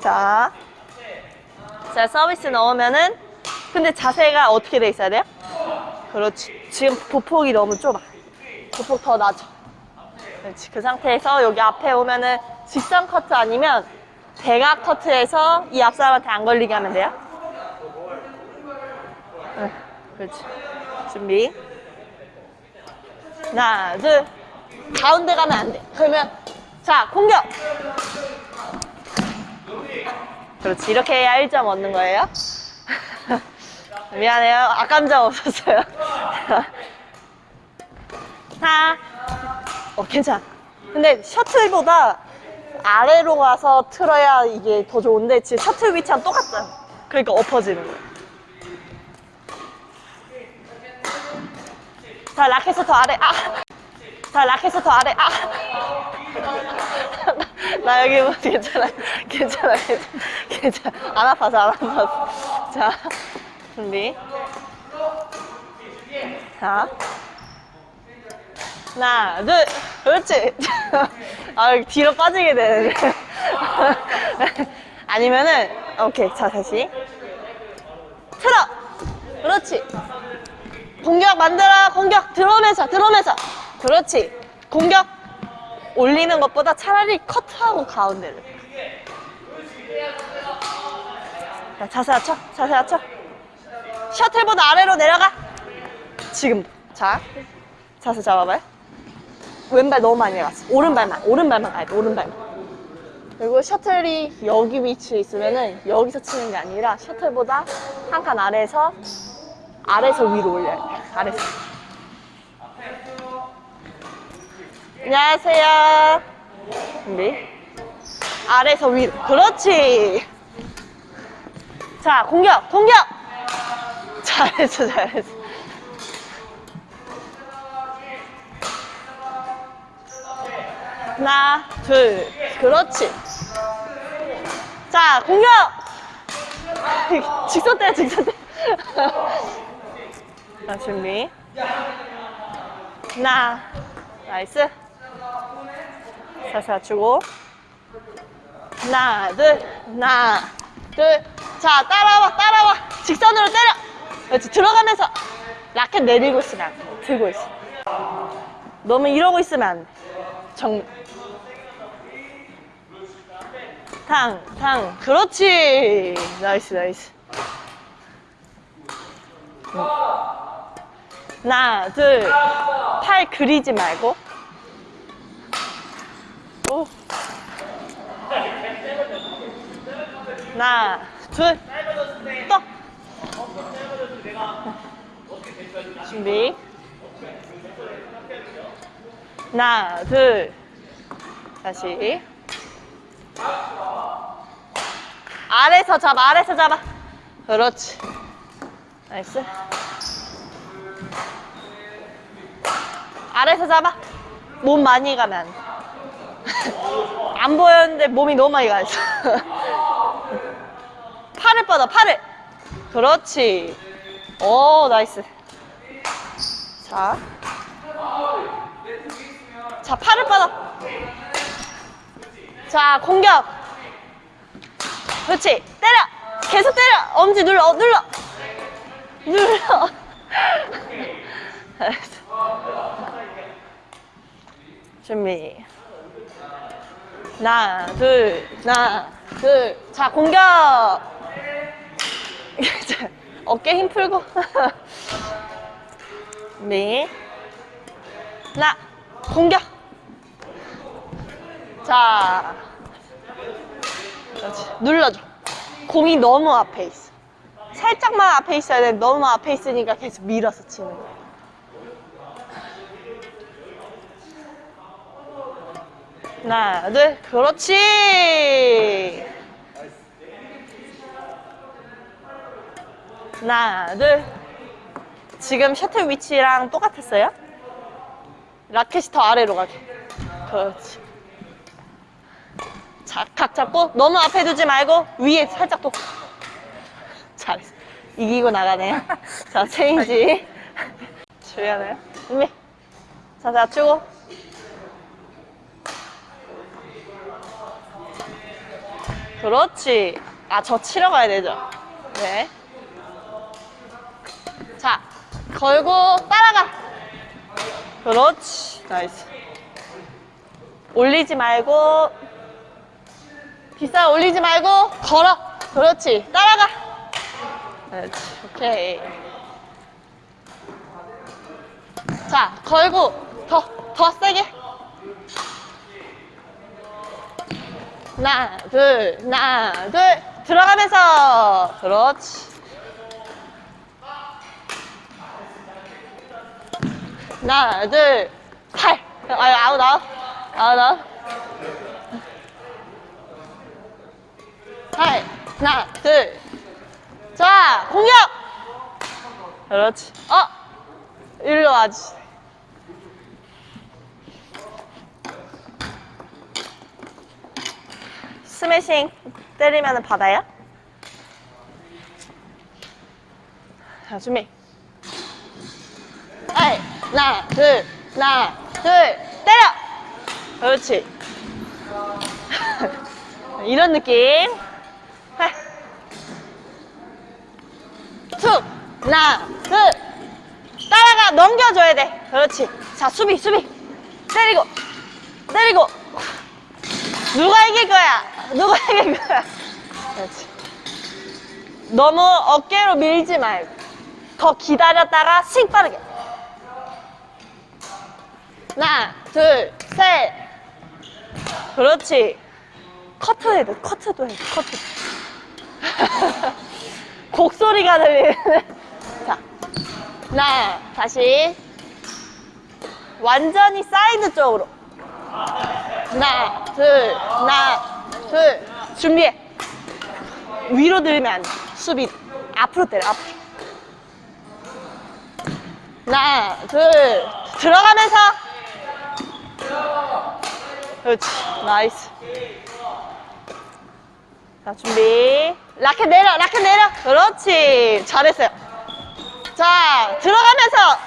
자, 자 서비스 넣으면은 근데 자세가 어떻게 돼 있어야 돼요? 그렇지. 지금 보폭이 너무 좁아. 보폭 더 낮아. 그렇지. 그 상태에서 여기 앞에 오면은 직선 커트 아니면 대각 커트에서 이 앞사람한테 안 걸리게 하면 돼요. 응, 그렇지. 준비. 하나, 둘. 가운데 가면 안 돼. 그러면 자 공격. 그렇지. 이렇게 해야 1점 얻는 거예요. 미안해요. 악감정 없었어요. 하나. 어, 괜찮아. 근데 셔틀보다 아래로 가서 틀어야 이게 더 좋은데 지금 셔틀 위치랑 똑같잖아. 그러니까 엎어지는 거야. 자, 라켓을 더 아래. 아! 자, 라켓을 더 아래. 아! 나 여기 뭐 괜찮아. 괜찮아. 괜찮아. 안 아파서 안 아파서. 자, 준비. 자. 하나, 둘. 그렇지. 아, 뒤로 빠지게 되네. 아니면은, 오케이. 자, 다시. 틀어! 그렇지. 공격 만들어 공격 들어오면서 들어오면서 그렇지 공격 올리는 것보다 차라리 커트하고 가운데를. 자, 자세 낮춰 자세 낮춰. 셔틀보다 아래로 내려가. 지금. 자 자세 잡아봐요. 왼발 너무 많이 갔어. 오른발만 오른발만 가야 돼 오른발만. 그리고 셔틀이 여기 위치에 있으면은 여기서 치는 게 아니라 셔틀보다 한 칸 아래에서 아래서 위로 올려야 돼. 아래서. 안녕하세요. 준비. 아래서 위로. 그렇지. 자, 공격, 공격. 잘했어, 잘했어. 하나, 둘. 그렇지. 자, 공격. 직선 때, 직선 때. 자, 준비. 하나, nice. 자세 맞추고. 하나, 둘, 하나, 둘. 자, 따라와, 따라와. 직선으로 때려. 그렇지, 들어가면서. 라켓 내리고 있으면. 들고 있어. 너무 이러고 있으면 안 돼. 정. 탕, 탕. 그렇지. 나이스, 나이스. 하나, 둘, 팔 그리지 말고. 하나, 둘, 또. 준비. 하나, 둘. 다시. 아래서 잡아, 아래서 잡아. 그렇지. nice. 아래서 잡아. 몸 많이 가면 안 보였는데 몸이 너무 많이 가 있어. 팔을 뻗어, 팔을. 그렇지. 오, nice. 자. 자, 팔을 뻗어. 자, 공격. 그렇지. 때려. 계속 때려. 엄지 눌러, 어, 눌러. 눌러. 준비. 하나, 둘, 하나, 둘. 자, 공격! 자, 어깨 힘 풀고. 준비. 하나, 공격! 자. 그렇지. 눌러줘. 공이 너무 앞에 있어. 살짝만 앞에 있어야 돼. 너무 앞에 있으니까 계속 밀어서 치는 거야. 하나, 둘, 그렇지. 하나, 둘. 지금 셔틀 위치랑 똑같았어요? 라켓이 더 아래로 가게. 그렇지. 자, 각 잡고 너무 앞에 두지 말고 위에 살짝 또. 잘했어. 이기고 나가네요. 자, 체인지. 주의하나요? 준비. 자, 낮추고. 그렇지. 아, 저 치러 가야 되죠? 네. 자, 걸고 따라가. 그렇지. nice. 올리지 말고, 뒷살 올리지 말고, 걸어. 그렇지. 따라가. 그렇지. 오케이. 자, 걸고, 더, 더 세게. 하나, 둘, 하나, 둘. 들어가면서. 그렇지. 하나, 둘, 팔. 아유, 아웃, 아웃. 아웃, 아웃. 팔. 하나, 둘. 자, 공격! 그렇지. 어? 일로 와지. 스매싱 때리면 받아요? 자, 준비. 하나, 둘, 하나, 둘, 때려! 그렇지. 이런 느낌. 해. 툭, 하나, 둘. 따라가, 넘겨줘야 돼. 그렇지. 자, 수비, 수비. 때리고, 때리고. 누가 이길 거야? 누가 이길 거야? 그렇지. 너무 어깨로 밀지 말고. 더 기다렸다가 씩 빠르게. 하나, 둘, 셋. 그렇지. 커트 해야 돼. 커트도 해. 커트. 곡소리가 들리는. 자. 하나, 다시. 완전히 사이드 쪽으로. 하나, 둘, 하나, 둘. 준비해. 위로 들면 안 돼. 수비. 앞으로 때려, 앞으로. 하나, 둘. 들어가면서. 그렇지. nice. 자, 준비. 라켓 내려, 라켓 내려. 그렇지. 잘했어요. 자, 들어가면서.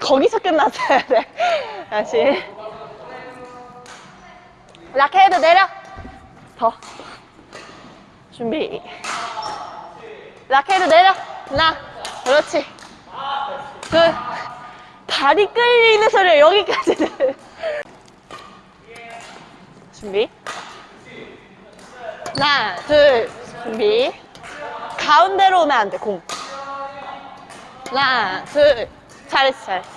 거기서 끝났어야 돼. 다시. 라켓 내려. 더. 준비. 라켓 내려. 하나. 그렇지. 둘. 다리 끌리는 소리가 여기까지 들 준비. 하나, 둘, 준비. 가운데로 오면 안 돼, 공. 하나, 둘. 잘했어, 잘했어.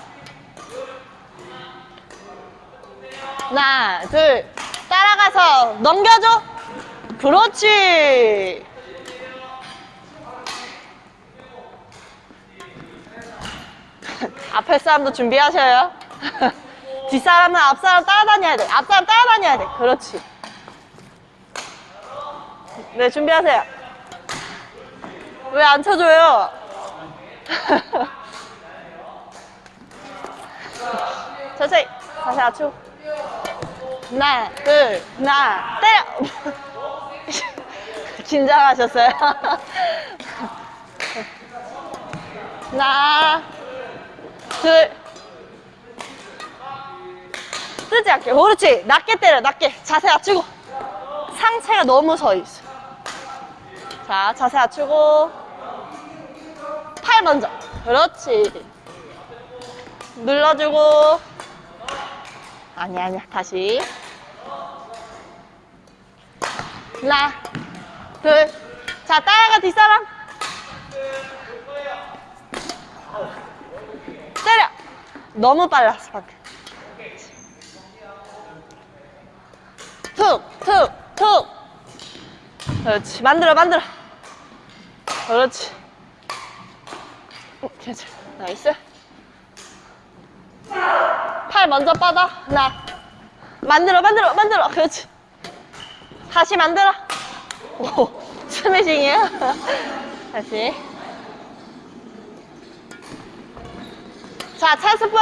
하나, 둘. 따라가서 넘겨줘. 그렇지. 앞에 사람도 준비하셔요. 뒷사람은 앞사람 따라다녀야 돼. 앞사람 따라다녀야 돼. 그렇지. 네, 준비하세요. 왜 안 쳐줘요? 천천히. 다시 맞추고. 하나, 둘, 하나, 때려! 긴장하셨어요? 하나, 둘. 뜨지 않게. 그렇지. 낮게 때려, 낮게. 자세 낮추고. 상체가 너무 서 있어. 자, 자세 낮추고. 팔 먼저. 그렇지. 눌러주고. 아니야, 아니야. 다시. 하나, 둘. 자, 따라가, 뒷사람. 너무 빨랐어, 방금. 툭, 툭, 툭. 그렇지. 만들어, 만들어. 그렇지. 음, 괜찮아. nice. 팔 먼저 뻗어. 하나. 만들어, 만들어, 만들어. 그렇지. 다시 만들어. 오, 스매싱이에요? 다시. 자, 찬스 볼.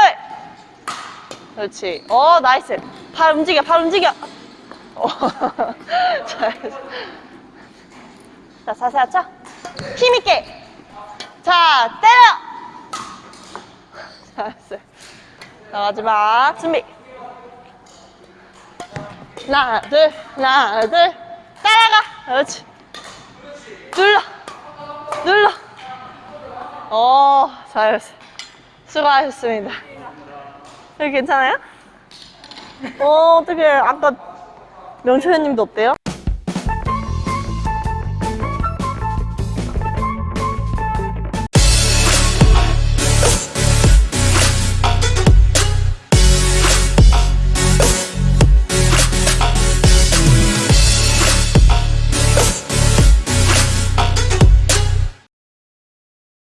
그렇지. 어, nice. 발 움직여, 발 움직여. 어, 잘했어. 자, 자세 맞춰. 힘있게. 자, 때려. 잘했어요. 자, 마지막. 준비. 하나, 둘, 하나, 둘. 따라가. 그렇지. 눌러. 눌러. 어, 잘했어요. 수고하셨습니다. 여기 괜찮아요? 어, 어떻게 아까 명초현님도 어때요?